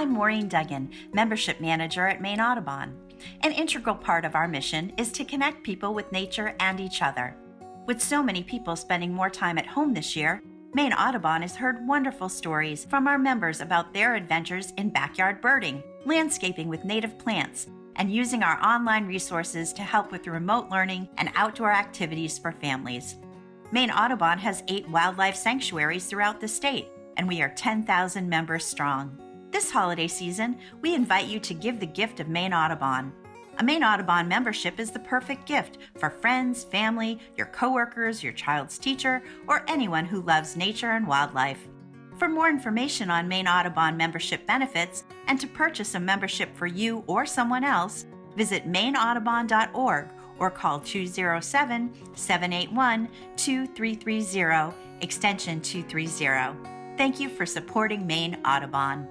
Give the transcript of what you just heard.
I'm Maureen Duggan, Membership Manager at Maine Audubon. An integral part of our mission is to connect people with nature and each other. With so many people spending more time at home this year, Maine Audubon has heard wonderful stories from our members about their adventures in backyard birding, landscaping with native plants, and using our online resources to help with remote learning and outdoor activities for families. Maine Audubon has eight wildlife sanctuaries throughout the state, and we are 10,000 members strong. This holiday season, we invite you to give the gift of Maine Audubon. A Maine Audubon membership is the perfect gift for friends, family, your coworkers, your child's teacher, or anyone who loves nature and wildlife. For more information on Maine Audubon membership benefits and to purchase a membership for you or someone else, visit maineaudubon.org or call 207 781 2330, extension 230. Thank you for supporting Maine Audubon.